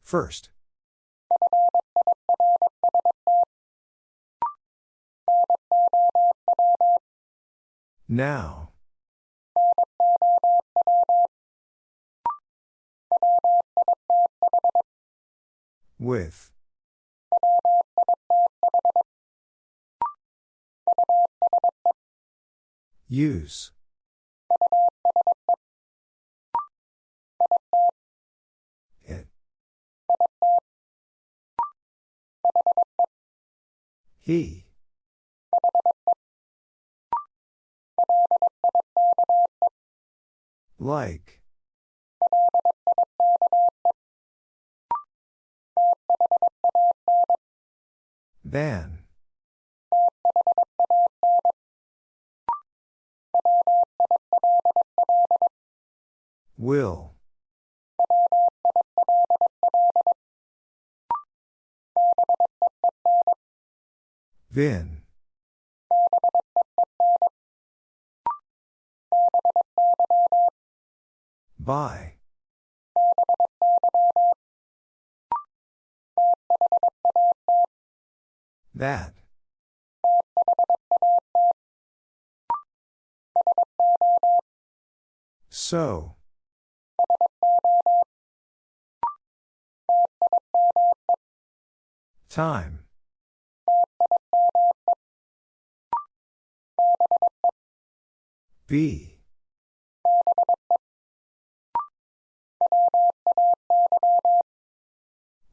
First. Now. With. Use. It. He. Like. Than. Will. Vin. By. That. So. Time. B.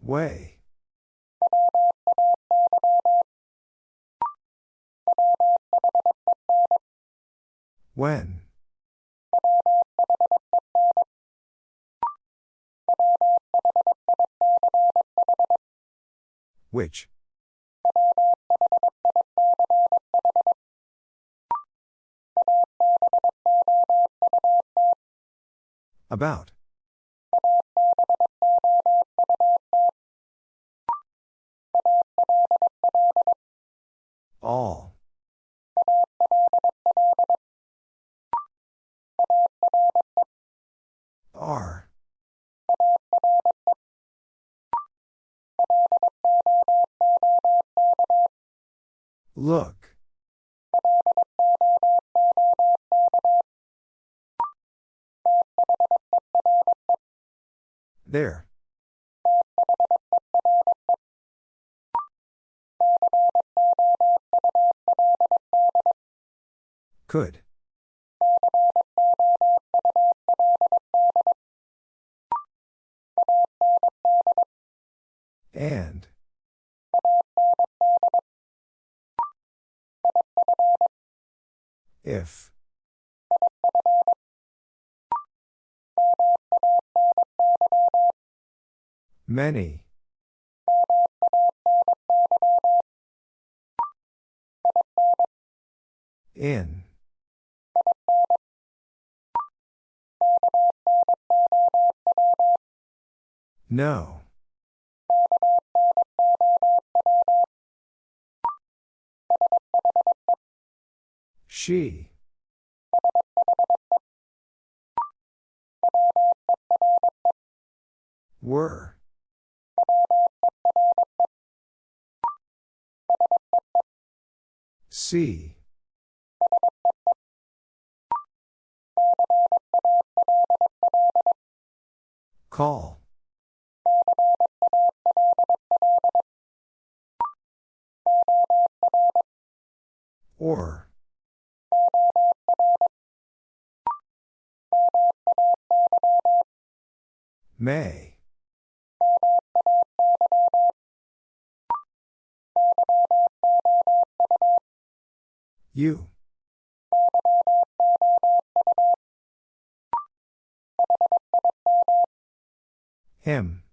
Way. When. Which? About. All. Are. Look. There. Could. And. If. Many. In. No. She. Were. See. Call. Or. May. You. Him.